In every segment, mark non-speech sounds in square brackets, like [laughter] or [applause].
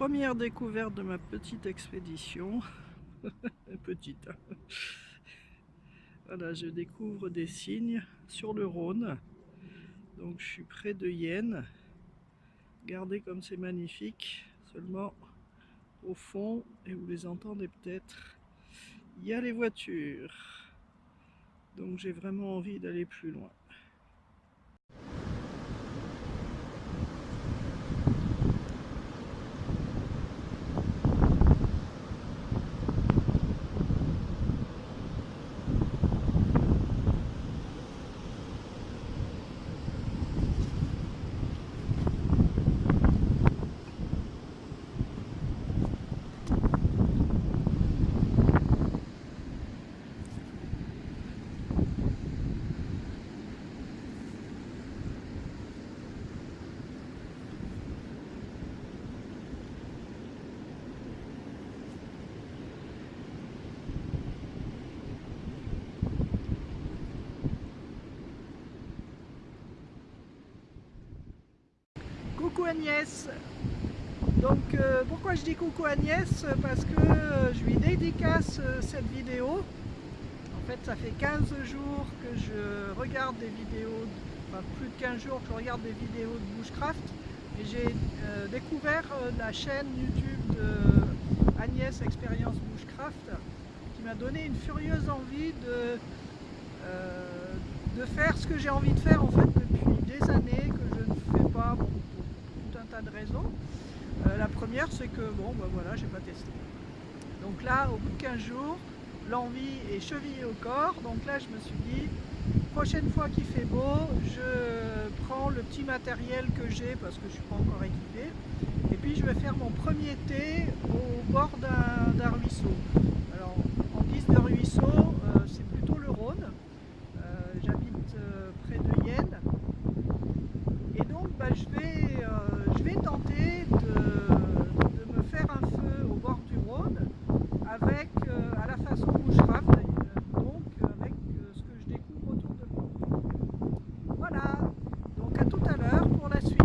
Première découverte de ma petite expédition. [laughs] petite. Voilà, je découvre des signes sur le Rhône. Donc je suis près de Yenne. Regardez comme c'est magnifique. Seulement au fond, et vous les entendez peut-être, il y a les voitures. Donc j'ai vraiment envie d'aller plus loin. coucou Agnès. Donc euh, pourquoi je dis coucou Agnès? Parce que euh, je lui dédicace euh, cette vidéo. En fait ça fait 15 jours que je regarde des vidéos enfin plus de 15 jours que je regarde des vidéos de bushcraft. Et j'ai découvert la chaîne youtube de Agnès Expérience Bushcraft qui m'a donné une furieuse envie de, faire ce que j'ai envie de faire en fait depuis des années que je ne fais pas de raisons. Euh, la première, c'est que, bon, ben voilà, j'ai pas testé. Donc là, au bout de 15 jours, l'envie est chevillée au corps. Donc là, je me suis dit, prochaine fois qu'il fait beau, je prends le petit matériel que j'ai parce que je suis pas encore équipé. Et puis, je vais faire mon premier thé au bord d'un ruisseau. Alors, en guise de ruisseau, euh, c'est plutôt le Rhône. Euh, j'habite près de Yenne. Et donc, bah, je vais tenter de, me faire un feu au bord du Rhône avec, euh, à la façon bushcraft, donc avec euh, ce que je découvre autour de moi. Voilà, donc à tout à l'heure pour la suite.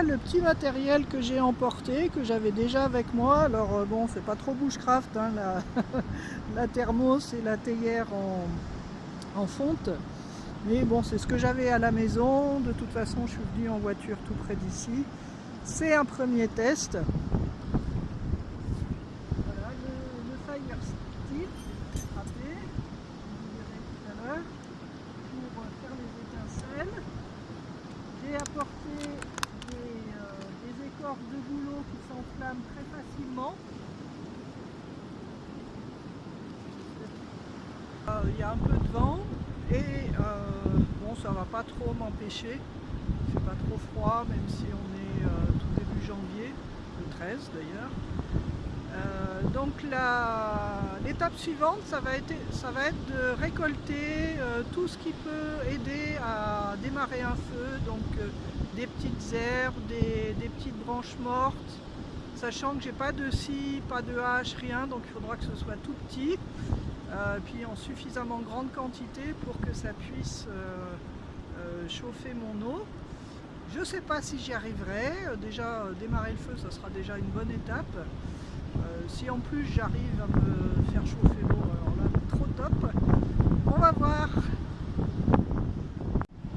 Le petit matériel que j'ai emporté, que j'avais déjà avec moi. Alors euh, bon, c'est pas trop bushcraft, hein, la, [laughs] la thermos et la théière en, en fonte. Mais bon, c'est ce que j'avais à la maison. De toute façon, je suis venu en voiture tout près d'ici. C'est un premier test. Voilà, le, le Fire Stick frappé, vous verrez tout à l'heure, pour faire les étincelles. J'ai apporté des, euh, des écorces de boulot qui s'enflamment très facilement. Euh, il y a un peu de vent, et euh, bon, ça va pas trop m'empêcher. Il fait pas trop froid, même si on est euh, tout début janvier, le 13 d'ailleurs. Euh, donc l'étape suivante, ça va, être, ça va être de récolter tout ce qui peut aider à démarrer un feu, donc des petites herbes, des, des, petites branches mortes, sachant que j'ai pas de scie, pas de hache, rien, donc il faudra que ce soit tout petit. Euh, puis en suffisamment grande quantité pour que ça puisse euh, euh, chauffer mon eau. Je ne sais pas si j'y arriverai, déjà démarrer le feu ça sera déjà une bonne étape. si en plus j'arrive à me faire chauffer l'eau, alors là trop top. On va voir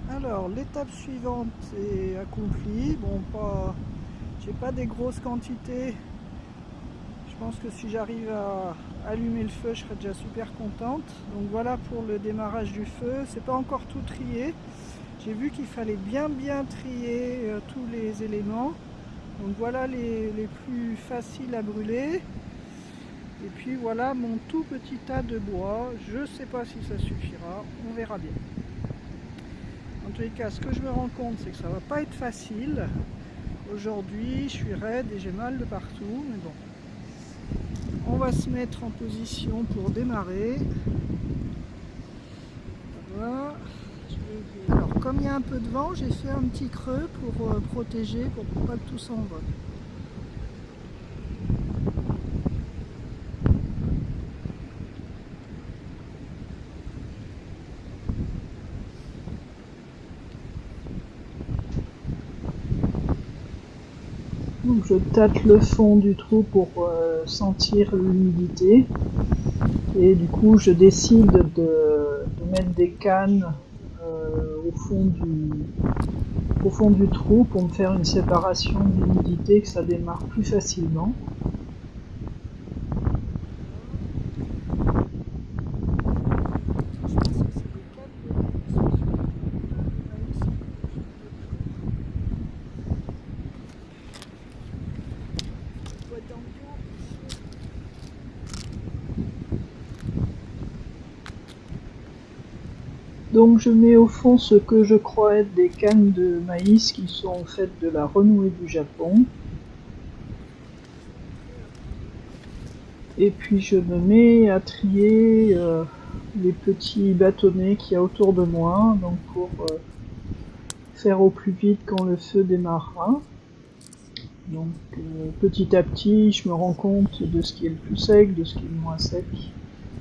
alors l'étape suivante est accomplie. Bon pas pas des grosses quantités. Je pense que si j'arrive à, allumer le feu, je serais déjà super contente. Donc voilà pour le démarrage du feu. C'est pas encore tout trié. J'ai vu qu'il fallait bien bien trier euh, tous les éléments. Donc voilà les, plus faciles à brûler. Et puis voilà mon tout petit tas de bois. Je sais pas si ça suffira. On verra bien. En tous les cas, ce que je me rends compte, c'est que ça va pas être facile. Aujourd'hui, je suis raide et j'ai mal de partout. Mais bon, on va se mettre en position pour démarrer. Alors comme il y a un peu de vent, j'ai fait un petit creux pour euh, protéger, pour pas que tout s'envole. Donc je tâte le fond du trou pour euh, sentir l'humidité. Et du coup je décide de, mettre des cannes euh, au, fond du, au fond du trou pour me faire une séparation d'humidité que ça démarre plus facilement. Donc je mets au fond ce que je crois être des cannes de maïs qui sont faites de la renouée du Japon. Et puis je me mets à trier euh, les petits bâtonnets qu'il y a autour de moi, donc pour euh, faire au plus vite quand le feu démarrera. Donc euh, petit à petit, je me rends compte de ce qui est le plus sec, de ce qui est le moins sec,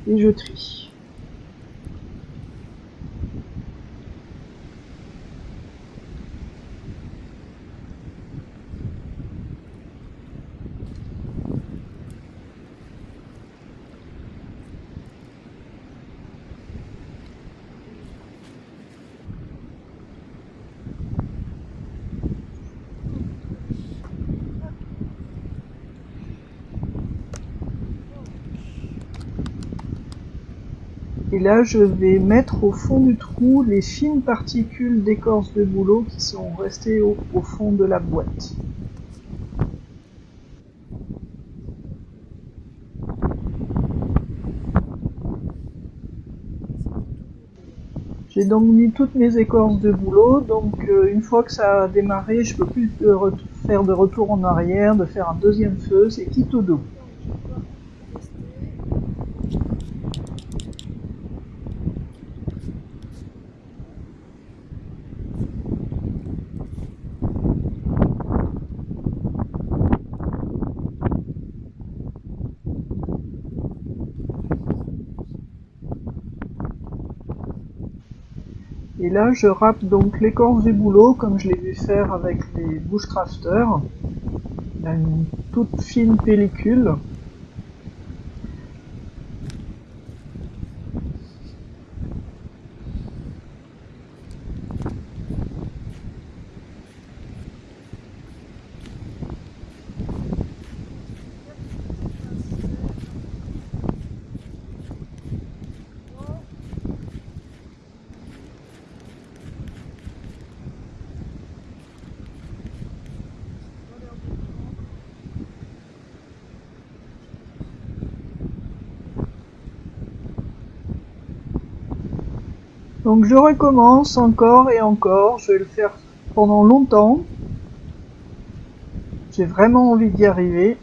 et je trie. Et là, je vais mettre au fond du trou les fines particules d'écorce de bouleau qui sont restées au, fond de la boîte. J'ai donc mis toutes mes écorces de bouleau, donc euh, une fois que ça a démarré, je peux plus faire de retour en arrière, de faire un deuxième feu, c'est qui tout doux. Et là, je râpe donc l'écorce du boulot, comme je l'ai vu faire avec les bushcrafters. Une toute fine pellicule. Donc je recommence encore et encore, je vais le faire pendant longtemps. J'ai vraiment envie d'y arriver.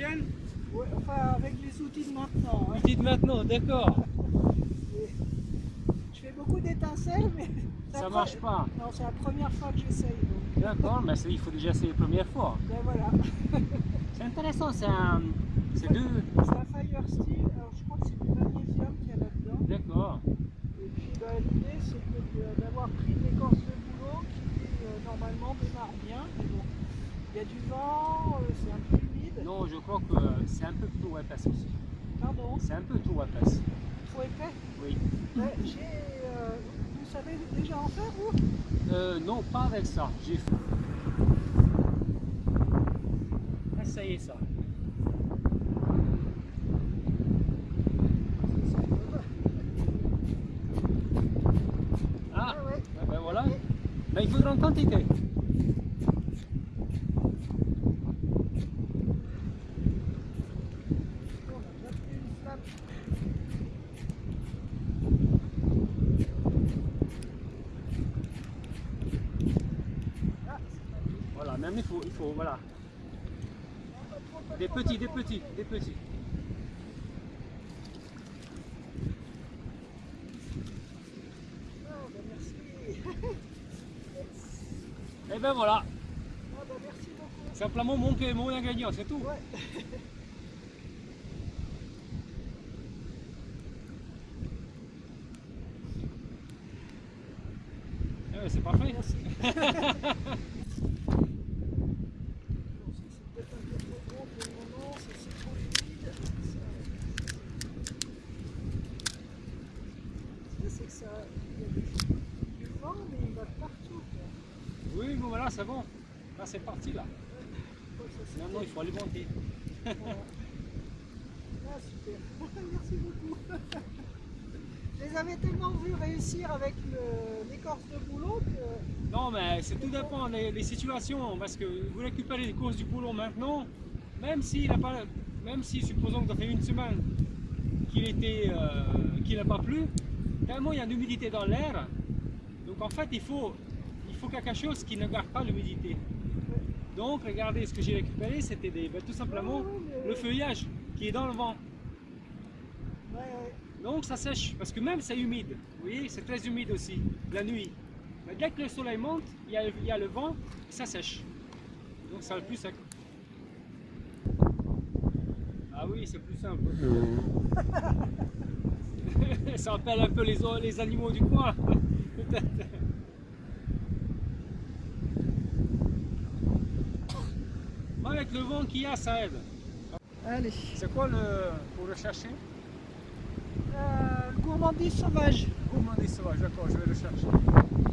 Oui, enfin avec les outils de maintenant. Outils de maintenant, d'accord. Je fais beaucoup d'étincelles, mais... Ça marche pas Non, c'est la première fois que j'essaye. D'accord, mais il faut déjà essayer la première fois. Ben voilà. [laughs] c'est intéressant, c'est un... C'est deux... C'est un fire steel, alors je crois que c'est du magnésium qu'il y a là-dedans. D'accord. Et puis ben, l'idée c'est d'avoir pris l'écorce de boulot qui euh, normalement démarre bien, il y a du vent, euh, c'est un peu. Non, je crois que c'est un peu ouais, parce aussi. Pardon, C'est un peu trop épaisse. trop épais Oui. J'ai, euh, Vous savez déjà en faire vous? Euh, non, pas avec ça. J'ai essayé ça. Ah, Ouais, ouais. ben, voilà. Ben, il faudra en quantité. On a déjà pris une flamme. Ah, c'est pas bien. Voilà, même il faut, il faut, voilà. Non, pas trop, pas Des trop, petits, des petits, des petits. Ah, bah merci. Et ben voilà. Ah, bah merci beaucoup. Simplement mon, mon ingrédient, c'est tout. Ouais. [laughs] Eh ben, c'est parfait. Merci. Bon, ça, c'est peut-être un peu trop gros pour le moment, ça, c'est trop humide. Ça, ça, c'est que ça, il y a du, du vent, mais il va partout. Voilà, c'est bon. Là, c'est parti là. Maintenant, il faut alimenter. bon. Ah, super. [laughs] Merci beaucoup. Je les avais tellement vus réussir avec l'écorce de boulot que. Non, mais c'est tout dépend des, des situations. Parce que vous récupérez les courses du boulot maintenant, même s'il a pas, même si supposons que ça fait une semaine qu'il était, euh, qu'il n'a pas plu, tellement il y a de l'humidité dans l'air. Donc en fait, il faut, faut quelque chose qui ne garde pas l'humidité. Donc regardez, ce que j'ai récupéré, c'était des, ben, tout simplement le feuillage qui est dans le vent. Donc ça sèche, parce que même c'est humide, vous voyez, c'est très humide aussi, la nuit. Mais dès que le soleil monte, il y a, il y a le vent, et ça sèche. Donc ça le plus sec. Ah oui, c'est plus simple. [laughs] ça appelle un peu les, les animaux du coin. [laughs] Peut-être. Avec le vent qu'il y a, ça aide. Allez. C'est quoi le pour le chercher Euh, gourmandise sauvage. Gourmandise sauvage, d'accord, je vais le chercher.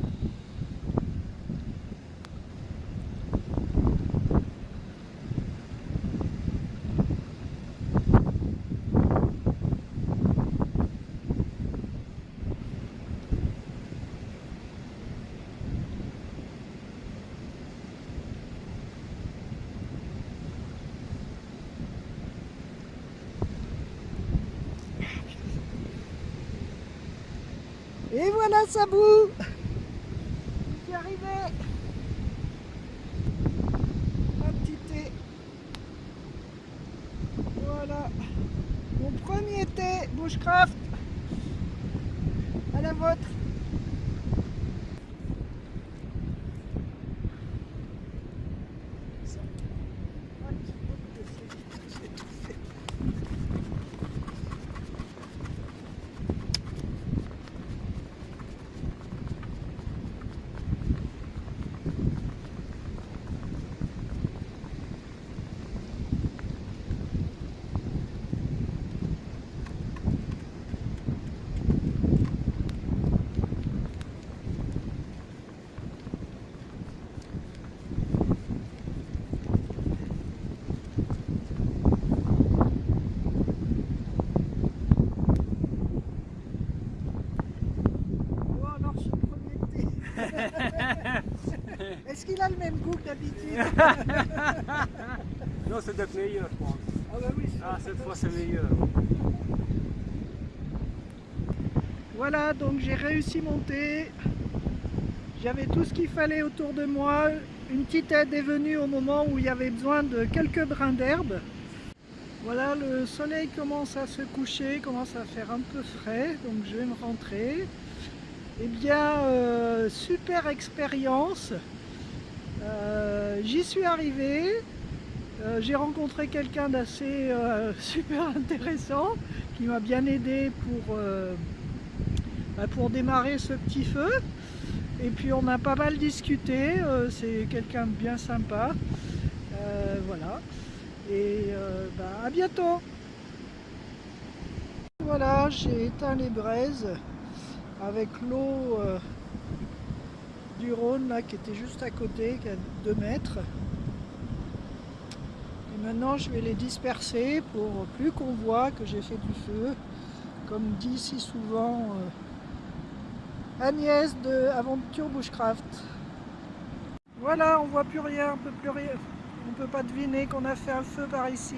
Voilà Sabou Je suis arrivé Un petit thé. Voilà. Mon premier thé Bushcraft. À la vôtre. Oh alors ce premier thé. Est-ce qu'il a le même goût que d'habitude [laughs] Non, c'est d'être meilleur, je pense. Ah bah oui. Ah, cette fois, c'est meilleur. Voilà, donc j'ai réussi mon thé. J'avais tout ce qu'il fallait autour de moi. Une petite aide est venue au moment où il y avait besoin de quelques brins d'herbe. Voilà, le soleil commence à se coucher, commence à faire un peu frais, donc je vais me rentrer. Eh bien, euh, super expérience. Euh, J'y suis arrivé. Euh, J'ai rencontré quelqu'un d'assez euh, [laughs] super intéressant qui m'a bien aidé pour, euh, bah, pour démarrer ce petit feu. Et puis on a pas mal discuté, c'est quelqu'un de bien sympa. Voilà. Et bah, à bientôt Voilà, j'ai éteint les braises avec l'eau Rhône là qui était juste à côté, qui a 2 mètres. Et maintenant je vais les disperser pour plus qu'on voit que j'ai fait du feu. Comme dit si souvent euh, Agnès de Aventure Bushcraft. Voilà, on voit plus rien, on peut plus rien. On peut pas deviner qu'on a fait un feu par ici.